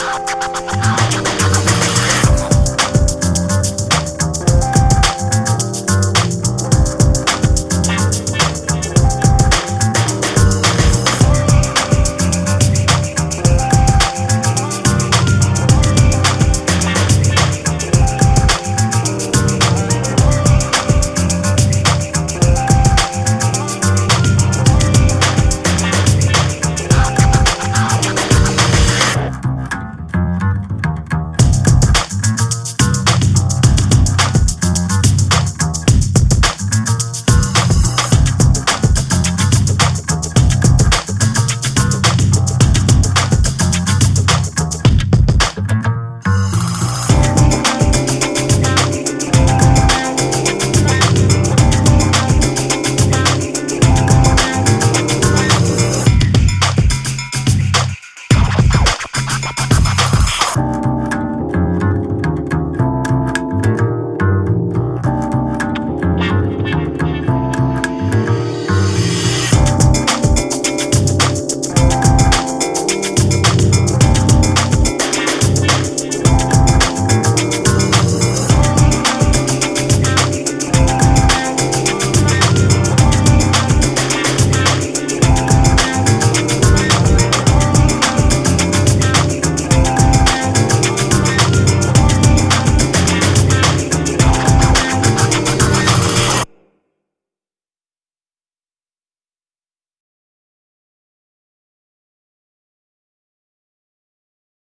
ああ。